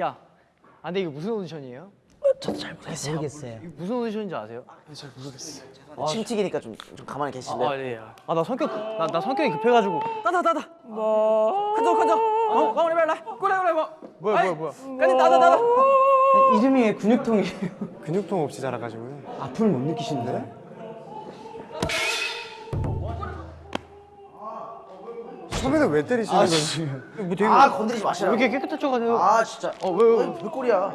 야, 야. 아, 근데 이거 무슨 오디션이에요? 저도 잘 모르겠어요. 모르겠어요. 이거 무슨 오디션인지 아세요? 침튀기니까 좀, 좀 가만히 계실래요? 아, 네. 아, 나 성격 나, 나 성격이 급해가지고. 따다 따다. 뭐? 가져 가져. 어, 가만히 말라. 그래 그래 뭐. 뭐야 뭐야 뭐야. 까지 따다 따다. 이름이 왜 근육통이에요? 근육통 없이 자라가지고요. 아픔을 못 느끼시는데? 처음에는 왜 때리시는 건지. 뭐 되게 아 건드리지 왜 마시라고. 이렇게 깨끗해져가지고. 아 진짜. 어 왜? 왜 불꼴이야?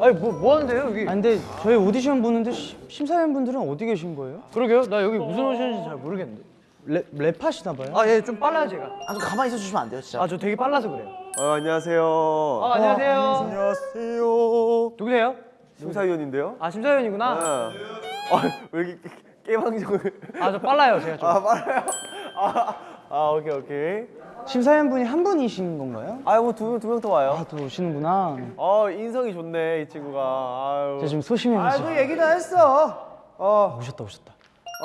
아니 뭐뭐 하는데요 여기? 아 근데 저희 오디션 보는데 시- 심사위원분들은 어디 계신 거예요? 그러게요. 나 여기 무슨 오디션인지 잘 모르겠는데. 랩, 랩하시나 봐요? 아, 예, 좀 빨라요 제가. 아좀 가만히 있어 주시면 안 돼요 진짜. 아, 저 되게 빨라서 그래요. 어, 안녕하세요. 아, 안녕하세요. 안녕하세요. 누구세요? 심사위원인데요. 아, 심사위원이구나. 아, 왜 이렇게 깨방정을. 아, 저 빨라요 제가 좀. 아, 빨라요? 아, 아, 오케이, 오케이. 심사위원분이 한 분이신 건가요? 아, 뭐두 명, 두명 더 와요. 아또 오시는구나 어, 인성이 좋네, 이 친구가. 아유. 제가 지금 소심해 아, 가지고 그 얘기 다 했어. 어, 오셨다 오셨다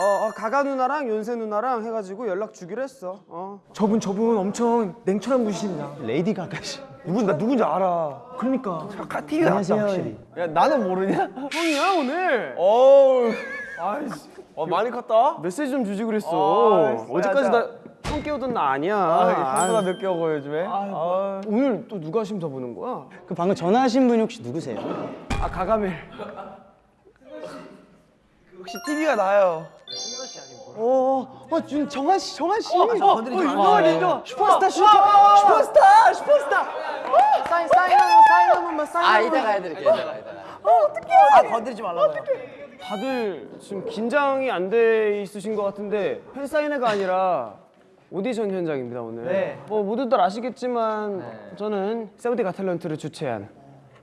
어, 어, 가가 누나랑 윤세 누나랑 해가지고 연락 주기로 했어. 어. 저분 저분 엄청 냉철한 분이십니다 레이디 가가씨 누군, 나 누군지 알아. 그러니까 카 TV 나왔다. 확실히. 야, 나는 모르냐? 형이야 오늘. 어우. 아이씨. 어, 많이 컸다? 메시지 좀 주지 그랬어. 아, 어제까지 진짜. 나형 깨우던 나 아니야. 아, 형보다 아, 늦게 오고 요즘에. 아, 오늘 또 누가 심사 보는 거야? 그 방금 전화하신 분이 혹시 누구세요? 아 가가멜. 혹시 TV가 나요? 어, 어, 준 정한 씨, 정한 씨. 건드리지 마. 어, 린더. 슈퍼스타, 슈퍼, 슈퍼스타, 슈퍼스타. 사인 사인 한 사인 한 번만 사인. 아 이따가 해드릴게 이따가 이따가. 아 건드리지 말라고요. 다들 지금 긴장이 안 돼 있으신 것 같은데 팬 사인회가 아니라 오디션 현장입니다 오늘. 네. 뭐 모두들 아시겠지만 저는 세븐틴 got talent를 주최한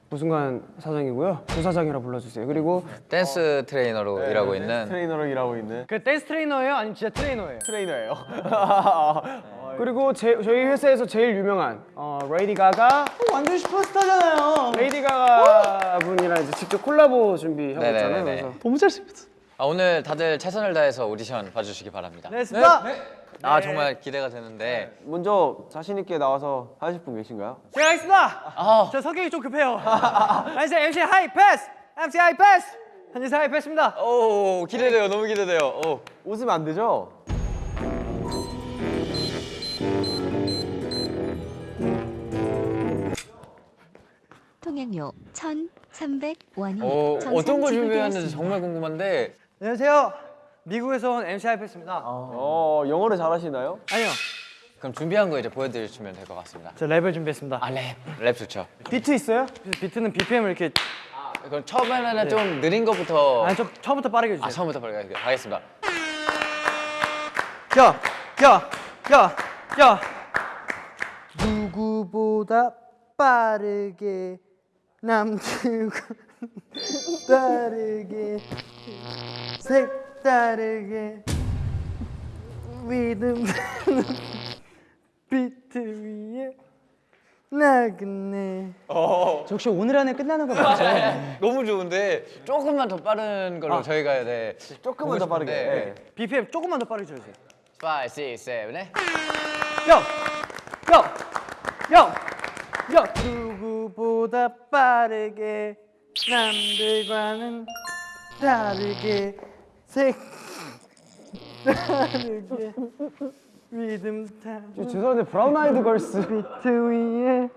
부승관 사장이고요. 부사장이라 불러주세요. 그리고 댄스 트레이너로 일하고 있는 트레이너로 일하고 있는 그 댄스 트레이너예요? 아니면 진짜 트레이너예요? 트레이너예요. 그리고 제, 저희 회사에서 제일 유명한 어, 레이디 가가 완전 슈퍼스타잖아요. 레이디 가가 분이랑 이제 직접 콜라보 준비하고 있잖아요. 네네네네. 그래서 너무 잘생겼어. 아, 오늘 다들 최선을 다해서 오디션 봐주시기 바랍니다. 네, 스타. 아 정말 기대가 되는데 먼저 자신 있게 나와서 하실 분 계신가요? 제가 하겠습니다. 아, 저 성격이 좀 급해요. 저 MC 하이 패스. MC 하이 패스. 현지 하이 패스입니다. 오 기대돼요 너무 기대돼요. 오. 웃으면 안 되죠? 통행료 1,300원이 오 어떤 걸 준비했는지 정말 궁금한데 안녕하세요. 미국에서 온 MC 하이 패스입니다. 어, 영어를 잘하시나요? 아니요. 그럼 준비한 거 이제 보여드리시면 될 것 같습니다. 저 랩을 준비했습니다. 아 랩, 랩 좋죠. 비트 있어요? 비트는 BPM을 이렇게 그럼 처음에는 좀 느린 거부터 아니 저 처음부터 빠르게 아 해주세요. 처음부터 빨리 가겠습니다. 야, 야, 야, 야. 누구보다 빠르게 남들과 다르게 색다르게 리듬 비트 위에 나그네 저 혹시 오늘 안에 끝나는 거 맞죠? 너무 좋은데 조금만 더 빠른 걸로 저희가 네. 조금만 더 빠르게. 네. BPM 조금만 더 빠르게 줘주세요. 5, 6, 7, 8 야, 야, 야, 야. 누구보다 빠르게 남들과는 다르게 색 다르게 리듬 타 죄송한데 브라운 아이드 걸스 비트 위에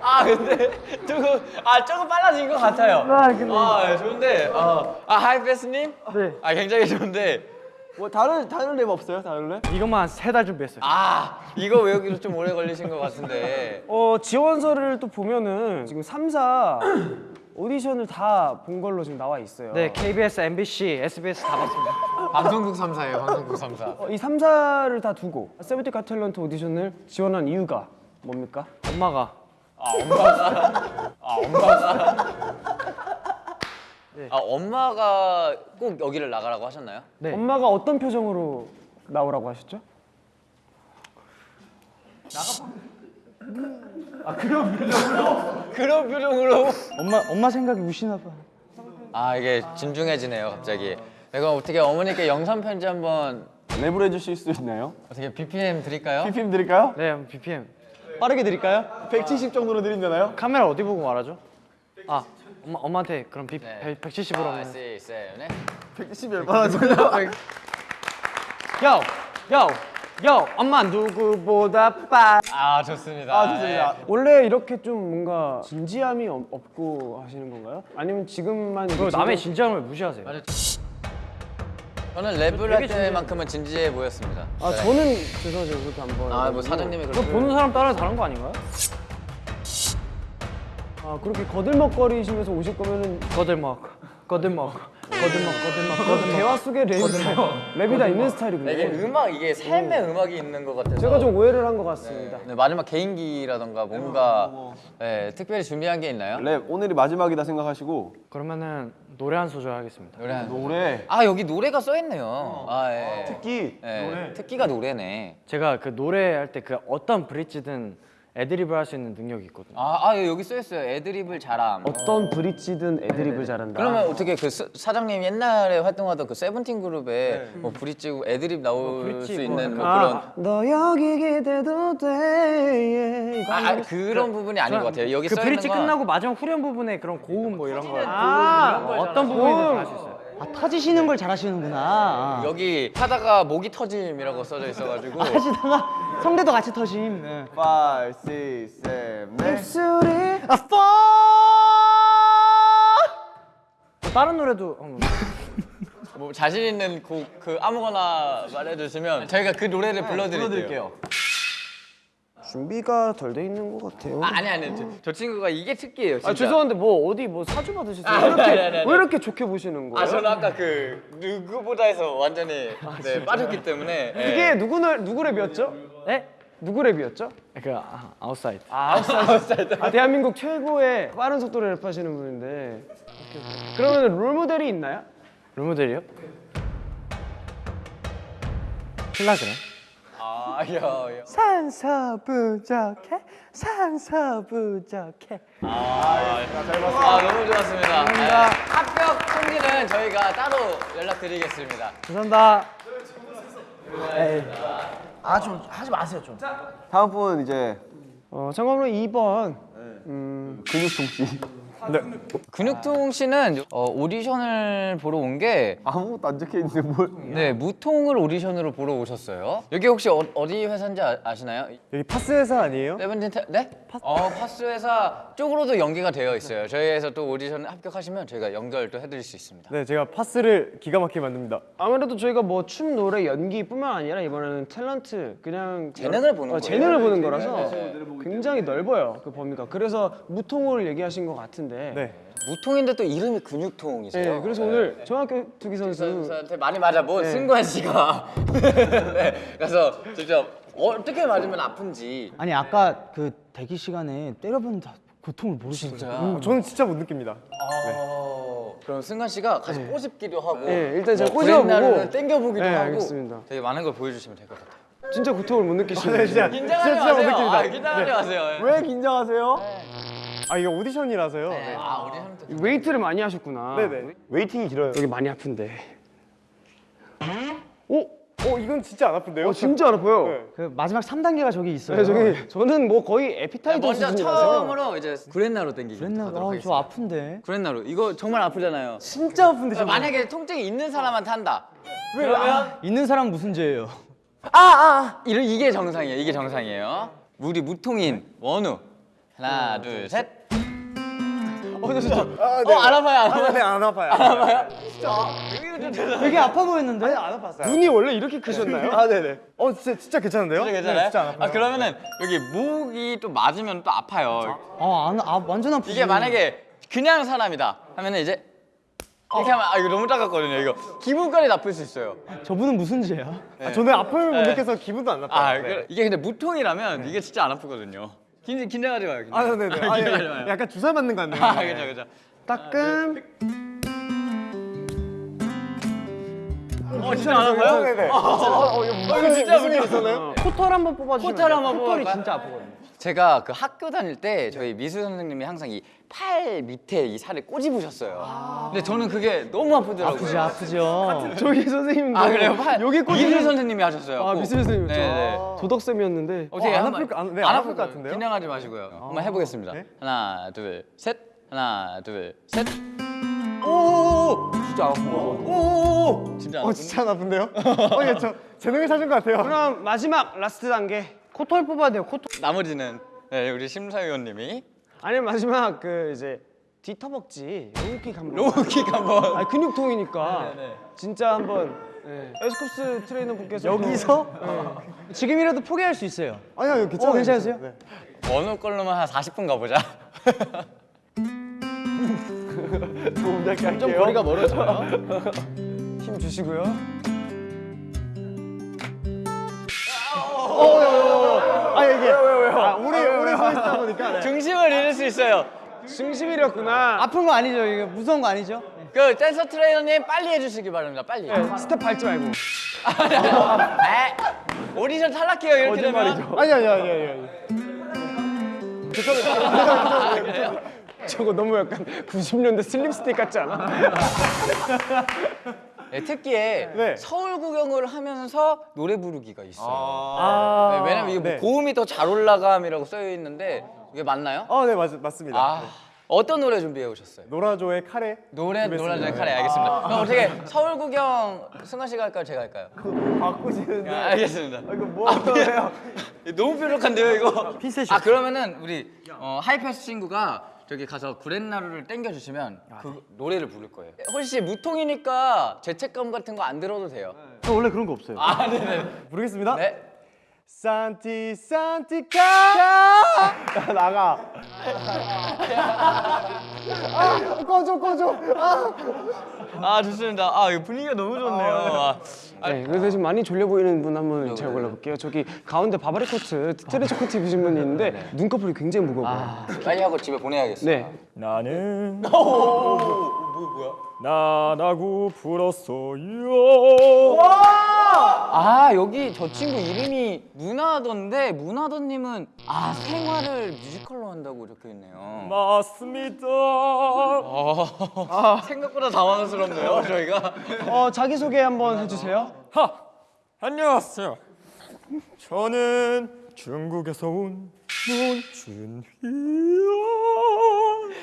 아 근데 조금 아 조금 빨라진 것 같아요. 아, 근데- 아 네, 좋은데 어, 아 하이패스님? 네. 아 굉장히 좋은데 뭐 다른 다른 랩 없어요? 다른 랩? 이것만 세 달 준비했어요. 아 이거 외우기로 좀 오래 걸리신 것 같은데 어, 지원서를 또 보면은 지금 3사 오디션을 다 본 걸로 지금 나와 있어요. 네, KBS, MBC, SBS 다 봤습니다. 방송국 3사예요 방송국 3사. 어, 이 3사를 다 두고 세븐틴 갓 탤런트 오디션을 지원한 이유가 뭡니까? 엄마가 아 엄마가 아 엄마가 아 엄마가 꼭 여기를 나가라고 하셨나요? 네. 엄마가 어떤 표정으로 나오라고 하셨죠? 그런 표정으로 엄마 엄마 생각이 우시나 봐. 아 이게 진중해지네요 갑자기. 내가 어떻게 어머니께 영상 편지 한번 랩을 해주실 수 있나요? 어떻게 BPM 드릴까요? BPM 드릴까요? 네, BPM. 빠르게 드릴까요? 170 정도로 드린다나요? 카메라 어디 보고 말하죠? 아, 엄마 엄마한테 그럼 비, 네. 170으로 아, 하면. 세, 세, 네. 170 얼마나 소리야? 요, 요, 요. 엄마 누구보다 빠. 아, 좋습니다. 아 좋습니다. 원래 이렇게 좀 뭔가 진지함이 없- 없고 하시는 건가요? 아니면 지금만 그 이렇게 남의 진지함- 진지함을 무시하세요. 네. 저는 랩을 할 때만큼은 진지해 보였습니다. 아 저는 죄송하지만 그렇게 안 봐요. 아, 뭐 사장님이 그렇게 보는 사람 따라 다른 거 아닌가요? 아 그렇게 거들먹거리시면서 오실 거면은 거들먹, 거들먹, 거들먹, 거들먹, 거들먹. 대화 속에 랩이 다, 랩이 다 있는 스타일이군요. 이게 음악 이게 삶의 음악이 있는 것 같아서 제가 좀 오해를 한 것 같습니다. 네, 마지막 개인기라던가 뭔가 네, 특별히 준비한 게 있나요? 랩 오늘이 마지막이다 생각하시고 그러면은 노래 한 소절 하겠습니다. 노래 한 노래 아 여기 노래가 써 있네요. 아 예. 특기 예. 특기가 노래네. 제가 그 노래 할 때 그 어떤 브릿지든 애드립을 할 수 있는 능력이 있거든요. 아, 아 여기 써 있어요. 애드립을 잘함. 어떤 브릿지든 애드립을 잘한다. 그러면 어떻게 그 스- 사장님 옛날에 활동하던 그 세븐틴 그룹에 뭐 브릿지 애드립 나올 브릿지 수뭐 있는 뭐 아, 그런 너 여기 기대도 돼. 이거 아, 아, 그런 부분이 아닌 것 같아요. 여기 그써 브릿지 건 끝나고 마지막 후렴 부분에 그런 고음 뭐 이런 거 아, 어떤 부분이든 할수 있어요. 아 터지시는 걸 잘하시는구나. 여기 하다가 목이 터짐이라고 써져 있어가지고 하시다가 성대도 같이 터심. 네. 5, 6, 7, 8 입술이 다른 노래도. 뭐 자신 있는 곡 그 아무거나 말해주시면 저희가 그 노래를 불러드릴게요. 준비가 덜 돼 있는 것 같아요. 아, 아니 아니 저, 저 친구가 이게 특기예요. 진짜. 아 죄송한데 뭐 어디 뭐 사주 받으셨어요? 아, 왜 이렇게 아니, 아니, 아니. 왜 이렇게 좋게 보시는 거예요? 아 저는 아까 그 누구보다에서 완전히 네, 빠졌기 때문에 예. 이게 누구 날 누구 랩이었죠? 네? 누구 랩이었죠? 그 아, 아웃사이더. 아 대한민국 최고의 빠른 속도로 랩하시는 분인데 그러면 롤 모델이 있나요? 롤 모델이요? 신라 그래. 아, 야, 야. 산소 부족해 산소 부족해. 아 너무 좋았습니다. 네. 합격 통지는 저희가 따로 연락드리겠습니다. 감사합니다. 아좀 하지 마세요 좀. 다음 분 이제 어 참고로 2번 근육통 씨 근육통 씨는 어, 오디션을 보러 온 게 아무것도 안 적혀 있는데 뭘? 네, 무통을 오디션으로 보러 오셨어요. 여기 혹시 어, 디 회사인지 아, 시나요 여기 파스 회사 아니에요? 세븐틴 테, 네? 어, 파스 회사 쪽으로도 연계가 되어 있어요. 저희에서 또 오디션 합격하시면 저희가 연결 또 해드릴 수 있습니다. 네 제가 파스를 기가 막히게 만듭니다. 아무래도 저희가 뭐 춤, 노래, 연기뿐만 아니라 이번에는 탤런트 그냥 재능을 보는 어, 거예요. 재능을 보는 거라서 굉장히 넓어요 그 범위가. 그래서 무통을 얘기하신 것 같은데. 네. 무통인데 또 이름이 근육통이세요. 네, 그래서 오늘 중학교 투기 선수 선수한테 많이 맞아본 승관 씨가 네, 그래서 직접 어떻게 맞으면 아픈지 아니 아까 그 대기 시간에 때려본 다 고통을 모르시는 진짜. 음, 저는 진짜 못 느낍니다. 어, 그럼 승관 씨가 같이 꼬집기도 하고 네, 일단 제가 뭐 꼬집어보고. 땡겨보기도 네, 하고 알겠습니다. 되게 많은 걸 보여주시면 될 것 같아요. 진짜 고통을 못 느끼시는 진짜. 긴장하지 마세요. 아, 긴장하지 마세요. 왜 긴장하세요? 아 이게 오디션이라서요. 아, 오디션 때 wait를 많이 하셨구나. 네네. waiting이 길어요. 여기 많이 아픈데. 오, 어 이건 진짜 안 아픈데요? 어 진짜 안 아파요. 그 마지막 3단계가 저기 있어요. 네, 저기 저는 뭐 거의 에피타이저 먼저. 처음으로 이제 구렛나루 그랬나? 하도록 아. 저 아픈데. 구렛나루 이거 정말 아프잖아요. 진짜 아픈데 자, 만약에 통증이 있는 사람한테 한다. 그러면 있는 사람 무슨 죄예요? 이런 이게 정상이에요. 이게 정상이에요. 우리 무통인 원우 하나 둘 셋. 어, 저 진짜. 어, 안 아파요, 안 아파요. 네, 안 아파요. 안 아파요. 되게 아파 보였는데? 눈이 원래 이렇게 크셨나요? 아 네네. 어 진짜 진짜 괜찮은데요? 진짜 괜찮아요? 아 그러면은 여기 목이 또 맞으면 또 아파요. 아, 안, 아 완전 아프지. 이게 만약에 그냥 사람이다 하면은 이제 이렇게 하면 아 이거 너무 작았거든요. 이거 기분까지 나쁠 수 있어요. 저분은 무슨 죄야? 아, 저는 아픔을 못 네. 느껴서 기분도 안 나빠요. 아 그- 이게 근데 무통이라면 이게 진짜 안 아프거든요. 긴 긴장하지 마요. 긴장. 아 네네. 아, 긴장하지 예. 마요. 약간 주사 맞는 거 같네요. 아 그죠 그죠. 따끔. 어 진짜 안 아파요? 네네. 어 이거 진짜 무슨 일 있었나요? 코털 한번 뽑아주시면 코털? 한번 털이 뽑아볼까요? 진짜 아프거든요. 제가 그 학교 다닐 때 저희 미술 선생님이 항상 이 팔 밑에 이 살을 꼬집으셨어요. 근데 저는 그게 너무 아프더라고요. 아프지 아프죠. 저기 선생님도 아 그래요? 팔 여기 꽂히는- 미술 선생님이 하셨어요. 아 꼭. 미술 선생님 네네. 도덕 쌤이었는데 어떻게 안 한번- 아플 거- 안- 네, 안안 아플 것 같은데요? 긴장하지 마시고요. 한번 해보겠습니다. 하나, 둘, 셋. 하나, 둘, 셋. 오, 진짜 아픈 거. 오, 진짜 안 어 아픈 진짜 나쁜데요? 어, 예, 저 재능을 찾은 것 같아요. 그럼 마지막 last 단계 코털 뽑아야 돼요 코털 나머지는 네, 우리 심사위원님이 아니 마지막 그 이제 뒤허벅지 low kick 한번 low kick 한번. 아 근육통이니까 네, 네. 진짜 한번 네. 에스쿱스 트레이너 분께서 여기서 네. 지금이라도 포기할 수 있어요. 아니요, 아니요, 괜찮아요. 어, 괜찮으세요? 네. 어느 걸로만 한 40분 가보자. 좀 거리가 멀어져요. 힘 주시고요 아 이게 아, 오래 오래 서 있다 보니까 네. 중심을 잃을 수 있어요. 중심 잃었구나 아픈 거 아니죠? 이거 무서운 거 아니죠? 그 댄서 트레이너님 빨리 해주시기 바랍니다. 빨리. 네, 스텝 밟지 말고 에, 오디션 탈락해요 이렇게 되면. 아니 아니 아니 아니. 아니. 저거 너무 약간 90년대 슬랩스틱 같지 않아? 네, 특기에 네. 서울 구경을 하면서 노래 부르기가 있어요. 아, 네, 왜냐면 이게 뭐 네. 고음이 더 잘 올라감이라고 쓰여 있는데 이게 맞나요? 어, 네 맞, 맞습니다. 아 어떤 노래 준비해 오셨어요? 노라조의 카레. 노래 준비했습니다. 노라조의 카레 알겠습니다. 그럼 어떻게 서울 구경 승관 씨가 할까요? 제가 할까요? 바꾸시는데. 아, 알겠습니다. 아, 이거 뭐 하세요? 너무 뾰족한데요 이거? 핀셋이 아 그러면은 우리 어, 하이패스 친구가 저기 가서 구렛나루를 땡겨 주시면 그 노래를 부를 거예요. 혹시 무통이니까 죄책감 같은 거 안 들어도 돼요. 저 원래 그런 거 없어요. 아 네네. 부르겠습니다. 네. 산티 산티카 나가. 아, 꺼줘 꺼줘. 아. 아 좋습니다. 아 분위기가 너무 좋네요. 아, 네, 그래서 지금 많이 졸려 보이는 분 한 분 제가 골라볼게요 저기 가운데 바바리 코트 트렌치 코트 입으신 분이 있는데 눈꺼풀이 굉장히 무거워요 빨리 하고 집에 보내야겠어요. 네 나는 뭐야? 나라고 불었어요. 아 여기 저 친구 이름이 문화던데 문화던님은 아 생활을 뮤지컬로 한다고 적혀 있네요. 맞습니다. 아, 생각보다 당황스럽네요 저희가. 어, 자기소개 한번 해주세요 하 안녕하세요. 저는 중국에서 온 문준휘요.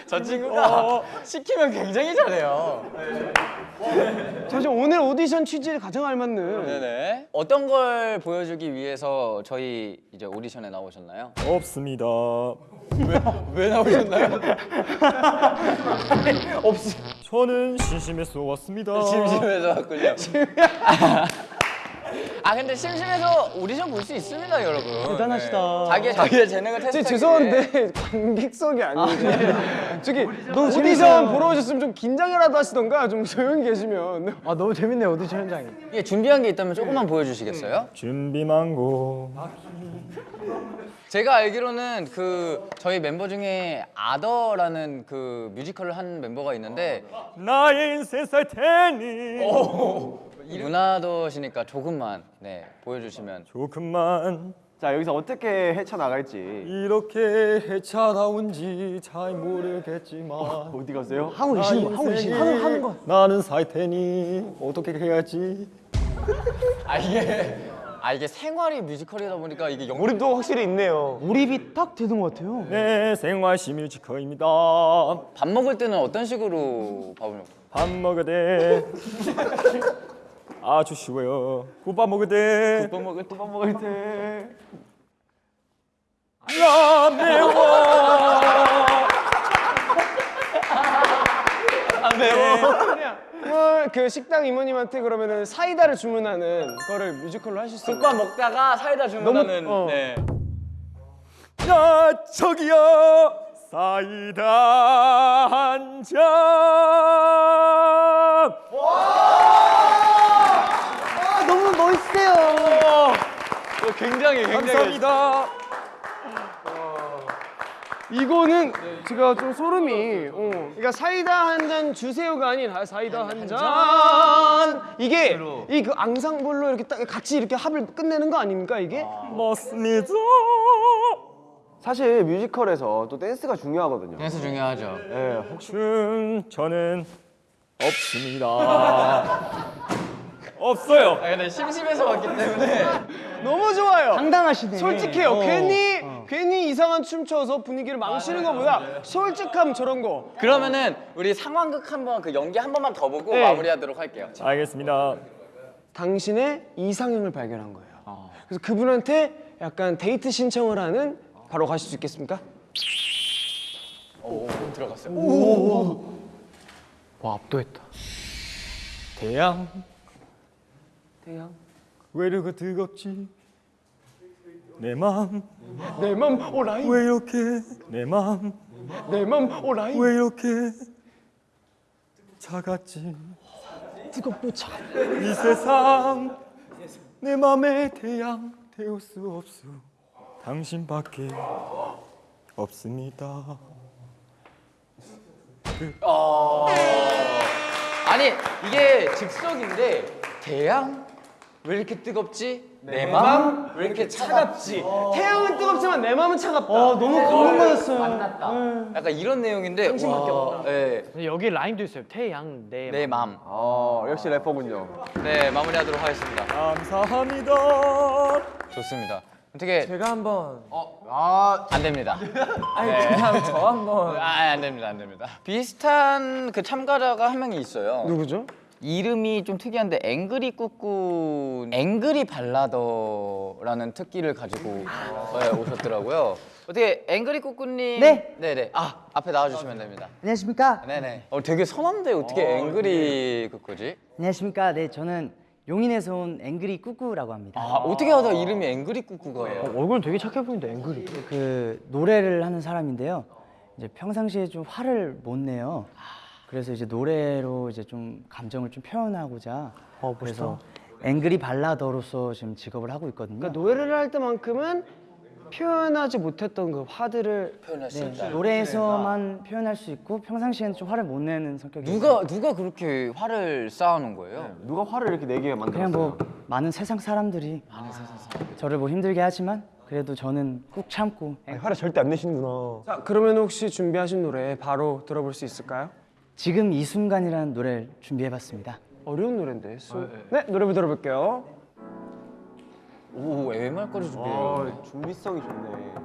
저 친구가 시키면 굉장히 잘해요. 저 지금 오늘 오디션 취지에 가장 알맞는 네네. 어떤 걸 보여주기 위해서 저희 이제 오디션에 나오셨나요? 없습니다. 왜 나오셨나요? 저는 심심해서 왔습니다. 심심해서 왔군요. 아 근데 심심해서 오디션 볼 수 있습니다 여러분. 대단하시다. 네. 자기의 자기의 재능을 테스트. 저 죄송한데 관객석이 아닌데 저기 오디션 보러 오셨으면 좀 긴장이라도 하시던가 좀 조용히 계시면 아 너무 재밌네요 오디션 현장이. 이게 준비한 게 있다면 조금만 보여주시겠어요? 준비망고. 제가 알기로는 그 저희 멤버 중에 아더라는 그 뮤지컬을 한 멤버가 있는데 나의 인생 살 테니 문화더시니까 조금만 네 보여주시면 조금만 자 여기서 어떻게 헤쳐 나갈지. 이렇게 헤쳐나온지 잘 모르겠지만 어디 가세요? 하고 계시는 거 하고 계시는 거 하는, 하는 거. 나는 살 테니 어떻게 해야지 아 이게 아 이게 생활이 뮤지컬이다 보니까 이게 영 몰입도 확실히 있네요. 몰입이 딱 되는 것 같아요. 내 생활시 뮤지컬입니다 밥 먹을 때는 어떤 식으로 밥을 먹? 밥 먹을 때 아주 쉬워요 국밥 먹을 때밥 먹을 때밥 먹을 때. 야 매워 어, 그 식당 이모님한테 그러면은 사이다를 주문하는 거를 뮤지컬로 하실 수 있나요? 국밥 먹다가 사이다 주문하는 너무- 어. 네. 야 저기요 사이다 한 잔 멋있어요. 어, 굉장히 굉장히 감사합니다 이거는 제가 좀 소름이 어. 그러니까 사이다 한 잔 주세요가 아닌 아, 사이다 한 잔 이게 이 그 앙상블로 이렇게 딱 같이 이렇게 합을 끝내는 거 아닙니까 이게? 맞습니다 사실 뮤지컬에서 또 댄스가 중요하거든요. 댄스 중요하죠. 예, 혹시 춤 저는 없습니다. 없어요. 아 근데 심심해서 왔기 때문에 너무 좋아요. 당당하시네. 솔직해요. 어. 괜히 괜히 이상한 춤 춰서 분위기를 망치는 것보다 솔직함 저런 거. 그러면은 우리 상황극 한번 그 연기 한 번만 더 보고 네. 마무리하도록 할게요. 알겠습니다. 당신의 이상형을 발견한 거예요. 그래서 그분한테 약간 데이트 신청을 하는 바로 가실 수 있겠습니까? 들어갔어요. 와 압도했다. 태양 태양. 왜 이렇게 뜨겁지? 내맘왜 내맘 오라이. 이렇게 내맘왜 내맘 오라이. 이렇게 차갑지? 뜨겁고 차. 이 세상 내 맘의 태양 태울 수 없어 당신밖에 없습니다. 아니 이게 즉석인데 대양 왜 이렇게 뜨겁지? 내맘왜 이렇게 차갑지? 태양은 뜨겁지만 내 마음은 차갑다. 너무 감동받았어요. 만났다. 약간 이런 내용인데 당신밖에 와, 없다. 네, 여기 라임도 있어요. 태양 내. 내 맘. 어, 역시 래퍼군요. 네 마무리하도록 하겠습니다. 감사합니다. 좋습니다. 어떻게 제가 한번 안 됩니다. 아니 그냥 저 한번 아, 안 됩니다, 안 됩니다. 비슷한 그 참가자가 한 명이 있어요. 누구죠? 이름이 좀 특이한데 앵그리 꾸꾸 앵그리 발라더라는 특기를 가지고 네, 오셨더라고요. 어떻게 앵그리 꾸꾸님? 네. 네네. 아 앞에 나와주시면 됩니다. 안녕하십니까? 네네. 어 되게 선한데 어떻게 앵그리 꾸꾸지? 안녕하십니까? 네 저는 용인에서 온 앵그리 꾸꾸라고 합니다. 아 어떻게 하다 이름이 앵그리 꾸꾸가예요? 얼굴은 되게 착해 보이는데 앵글이. 그 노래를 하는 사람인데요. 이제 평상시에 좀 화를 못 내요. 그래서 이제 노래로 이제 좀 감정을 좀 표현하고자 그래서 앵그리 발라더로서 지금 직업을 하고 있거든요. 그러니까 노래를 할 때만큼은 표현하지 못했던 그 화들을 표현할 수 네, 있다. 노래에서만 표현할 수 있고 평상시에는 좀 화를 못 내는 성격이에요. 누가 누가 그렇게 화를 쌓아놓은 거예요? 누가 화를 이렇게 내게 만들었어요? 그냥 뭐 많은 세상 사람들이 저를 뭐 힘들게 하지만 그래도 저는 꾹 참고 화를 절대 안 내시는구나. 자, 그러면 혹시 준비하신 노래 바로 들어볼 수 있을까요? 지금 이 순간이라는 노래를 준비해봤습니다. 어려운 노래인데. 소... 네, 노래 들어볼게요. 오 MR까지 준비해요. 아, 준비성이 좋네.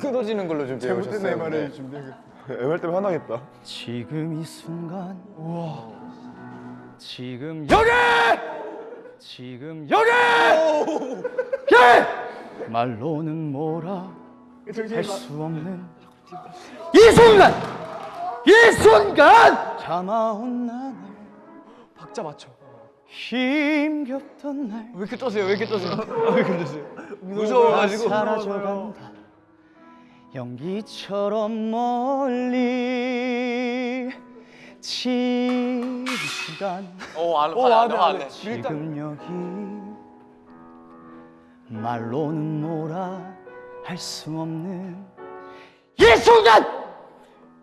끊어지는 걸로 준비해 오셨어요. 네. 준비해. MR 때문에 화나겠다. 지금 이 순간 지금 여기 지금 여기 예! 말로는 뭐라 할 수 없는 이 순간 이 순간 참아온 나날 박자 맞춰. 힘겹던 날 왜 이렇게 떠세요? 왜 이렇게 떠세요? 왜 이렇게 떠세요? 무서워가지고. 사라져간다 연기처럼 멀리 지금 시간 어, 안, 안, 안, 안, 안, 지금 여기 말로는 뭐라 할 수 없는 이 순간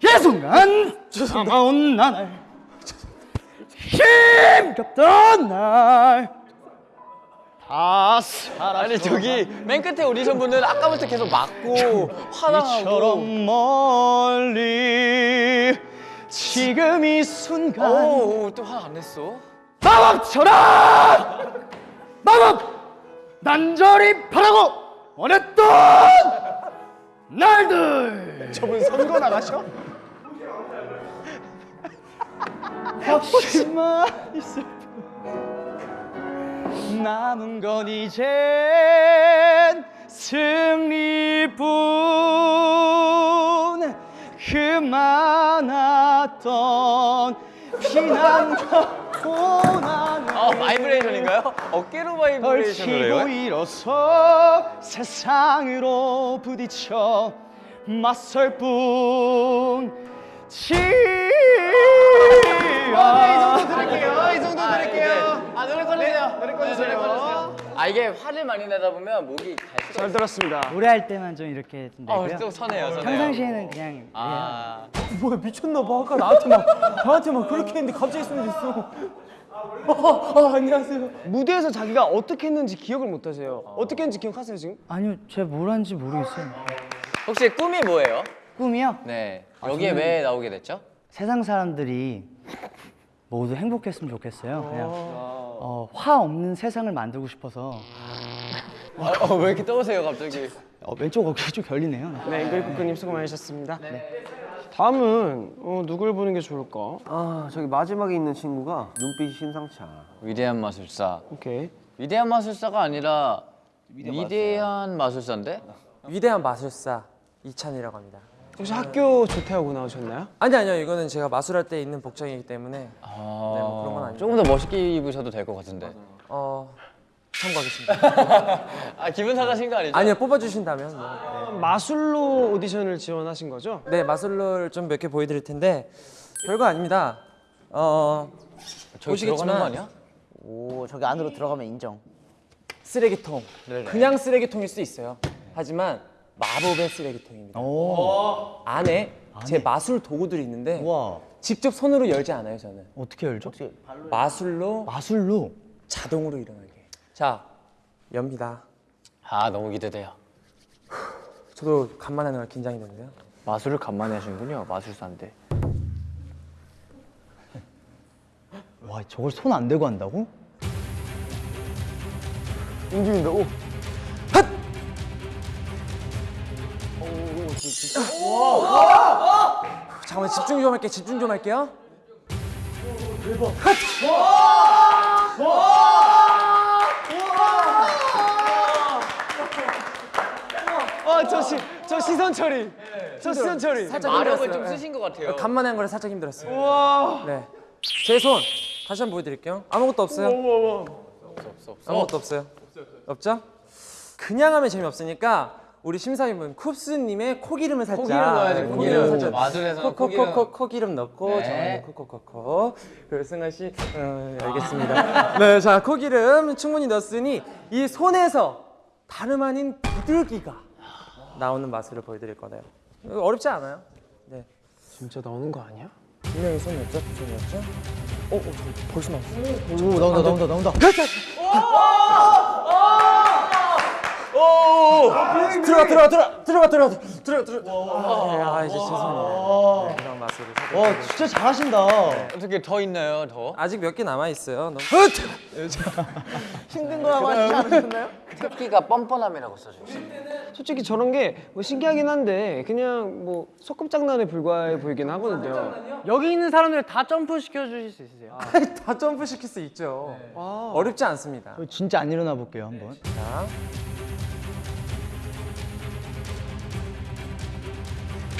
이 순간 참아온 나날 힘겹던 날 다 사라져 아니 저기 맨 끝에 오디션 분은 아까부터 계속 맞고 화나고. 이처럼 멀리 지금 이 순간 오또 화 안 냈어? 마법처럼 마법! 난절히 바라고 원했던 날들! 저분 선거 나가셔? 혹시만 있을 뿐 남은 건 이젠 승리뿐 그 많았던 피난과 고난을 아 바이브레이션인가요? 어깨로 바이브레이션을 해요? 일어서 세상으로 부딪혀 맞설 뿐 지 아. 이. 아아아 이게 화를 많이 내다 보면 목이 갈 수가 잘 들었습니다. 노래할 때만 좀 이렇게 좀 어, 내고요. 또 선해요, 선해요. 평상시에는 그냥 아, 뭐야 미쳤나 봐. 아까 나한테 막 나한테 막 그렇게 했는데 갑자기 손이 됐어. 어, 어, 안녕하세요. 무대에서 자기가 어떻게 했는지 기억을 못 하세요. 어떻게 했는지 기억하세요 지금? 아니요, 제가 뭘 하는지 모르겠어요. 혹시 꿈이 뭐예요? 꿈이요? 네. 여기에 왜 나오게 됐죠? 세상 사람들이 모두 행복했으면 좋겠어요. 그냥 어, 화 없는 세상을 만들고 싶어서 어, 어, 왜 이렇게 떠오세요 갑자기? 어, 왼쪽 어깨가 좀 결리네요. 네, 앵글 쿠크님 수고 많으셨습니다. 다음은 어, 누굴 보는 게 좋을까? 아 저기 마지막에 있는 친구가 눈빛이 심상치 않아. 위대한 마술사. 오케이. 위대한 마술사가 아니라 위대한 마술사인데? 위대한 마술사 이찬이라고 합니다. 혹시 학교 조퇴하고 나오셨나요? 아니 아니요 이거는 제가 마술할 때 입는 복장이기 때문에 아, 뭐 그런 건 아니고. 조금 더 멋있게 입으셔도 될 것 같은데. 어 참고하겠습니다. 아 기분 상하신 거 아니죠? 아니요 뽑아주신다면 뭐. 마술로 오디션을 지원하신 거죠? 네 마술을 좀몇 개 보여드릴 텐데 별거 아닙니다. 어 저기 들어가는 거 아니야? 오, 저기 안으로 들어가면 인정. 쓰레기통 그냥 쓰레기통일 수 있어요. 하지만 마법의 쓰레기통입니다. 안에 제 마술 도구들이 있는데 와, 직접 손으로 열지 않아요 저는. 어떻게 열죠? 마술로 마술로. 자동으로 일어나게. 자 엽니다. 아 너무 기대돼요. 저도 간만에 하는 걸 긴장이 되는데요. 마술을 간만에 하시는군요. 마술사인데. 와, 저걸 손 안 대고 한다고? 움직인다. 오. 잠깐만 집중 좀 할게. 집중 좀 할게요. 아, 저, 시, 저 시선 처리. 저 시선 처리. 살짝 마력을 힘들었어요. 좀 네. 쓰신 것 같아요. 간만에 한 거라 살짝 힘들었어요. 네. 제 손 다시 한번 보여드릴게요. 아무것도 없어요. 없어 없어. 아무것도 없어요. 없죠? 그냥 하면 재미없으니까 우리 심사위원 쿱스님의 코기름을 살짝 코기름 넣어야 돼, 네, 코기름. 살짝 마술에서는 코기름. 코코코코 코기름 넣고 네. 저는 코코코코 그리고 승아 씨 어, 알겠습니다. 네, 자 코기름 충분히 넣었으니 이 손에서 다름 아닌 비둘기가 나오는 마술을 보여드릴 거네요. 어렵지 않아요. 네. 진짜 나오는 거 아니야? 분명히 손이었죠? 손이었죠? 어, 어, 저 벌써 나왔어. 오, 나온다, 나온다, 나온다. 들어가, 들어가, 들어가, 들어가, 들어가, 들어가, 들어가. 아, 아, 이제 죄송해요. 네, 이런 마술을. 와, 진짜 잘하신다. 어떻게 더 있나요 더? 아직 몇 개 남아 있어요. 너무... 힘든 거라고 하시지 않으셨나요? 특기가 뻔뻔함이라고 써져 있어요. 솔직히 저런 게 뭐 신기하긴 한데 그냥 뭐 소꿉장난에 불과해 보이긴 하거든요. 여기 있는 사람들 다 점프 시켜 주실 수 있으세요? 다 점프 시킬 수 있죠. 어렵지 않습니다. 저 진짜 안 일어나 볼게요, 한번. 자.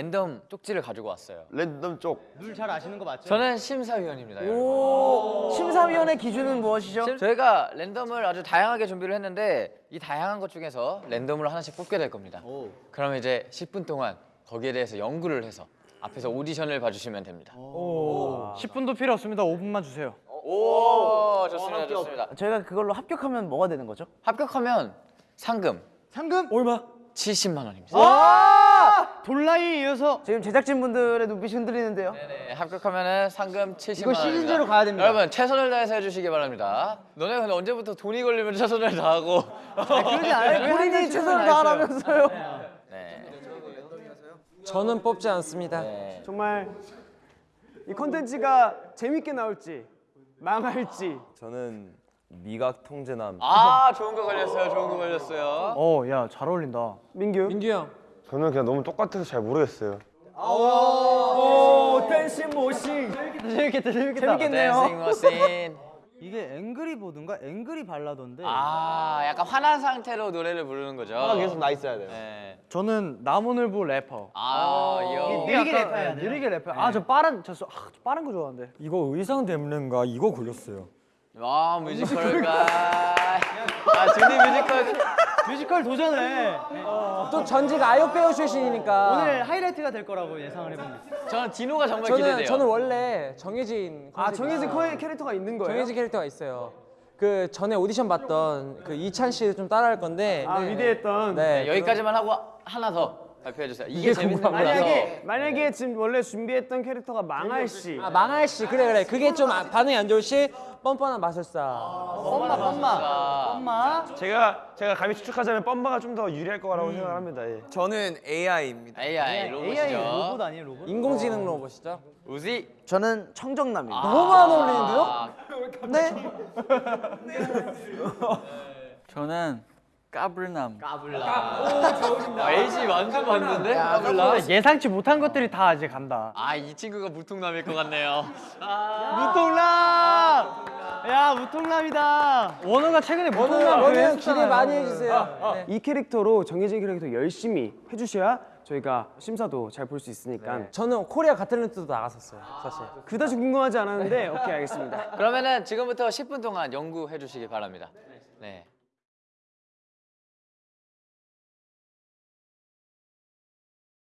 랜덤 쪽지를 가지고 왔어요. 랜덤 쪽. 룰 잘 아시는 거 맞죠? 저는 심사위원입니다. 오, 심사위원의 기준은 무엇이죠? 심- 저희가 랜덤을 아주 다양하게 준비를 했는데 이 다양한 것 중에서 랜덤으로 하나씩 뽑게 될 겁니다. 그럼 이제 10분 동안 거기에 대해서 연구를 해서 앞에서 오디션을 봐주시면 됩니다. 10분도 필요 없습니다. 5분만 주세요. 오, 좋습니다, 좋습니다. 저희가 그걸로 합격하면 뭐가 되는 거죠? 합격하면 상금 상금? 얼마? 70만 원입니다. 아! 돌라이에 이어서 지금 제작진분들의 눈빛이 흔들리는데요. 네, 합격하면은 상금 70만 이거 원. 시즌제로 가야 됩니다. 여러분 최선을 다해서 해주시기 바랍니다. 너네 근데 언제부터 돈이 걸리면 최선을 다하고? 그러지 않아요. 본인이 최선을 다하라면서요. 네. 저는 뽑지 않습니다. 네. 정말 이 콘텐츠가 재밌게 나올지 망할지 저는 미각 통제남. 아 좋은 거 걸렸어요. 좋은 거 걸렸어요. 어, 야, 잘 어울린다. 민규 민규 형. 저는 그냥 너무 똑같아서 잘 모르겠어요. 오, dancing machine. 재밌겠다, 재밌겠다. dancing machine. 이게 앵그리버드인가 angry 발라더인데 아 약간 화난 상태로 노래를 부르는 거죠. 아, 계속 나 있어야 돼요. 네. 저는 나무늘보 래퍼. 아, 이 형. 느리게 랩해야 돼요. 느리게 래퍼. 아 저 빠른 저, 저, 아, 저 빠른 거 좋아하는데. 이거 의상 때문인가 이거 걸렸어요. 와 뮤지컬가. 아 준이 뮤지컬. 뮤지컬 도전해. 또 전직 아역 배우 출신이니까 오늘 하이라이트가 될 거라고 예상을 해봅니다. 저는 디노가 정말 저는 기대돼요. 저는 원래 정해진 아 정해진. 코의 캐릭터가 있는 거예요? 정해진 캐릭터가 있어요. 그 전에 오디션 봤던 그 이찬 씨를 좀 따라할 건데 아 위대했던 네, 네, 여기까지만 하고 하나 더 발표해 주세요. 이게, 이게 재밌는. 거라서. 만약에 만약에 지금 원래 준비했던 캐릭터가 망할 시 아 망할 시 그래 그래 그게 좀 아- 반응이 안 좋을 시 뻔뻔한 마술사 엄마 엄마 엄마. 제가 제가 감히 추측하자면 뻔바가 좀 더 유리할 거라고 생각합니다. 예. 저는 AI입니다. AI 로봇이죠. AI 로봇 아니에요 로봇? 인공지능 로봇이죠. 우지. 저는 청정남입니다. 너무 안 어울리는데요? 아, 저는 까불남. 아, LG 완전 맞는데? 까불라. 예상치 못한 것들이 다 이제 간다. 아, 이 친구가 무통남일 것 같네요. 무통남. 야 무통남이다. 원우가 최근에 무통남 그 기대 많이 해주세요. 네. 이 캐릭터로 정해진 캐릭터 열심히 해주셔야 저희가 심사도 잘 볼 수 있으니까 저는 코리아 가틀랜트도 나갔었어요 사실. 그다지 궁금하지 않았는데 오케이 알겠습니다. 그러면은 지금부터 10분 동안 연구해 주시기 바랍니다. 네.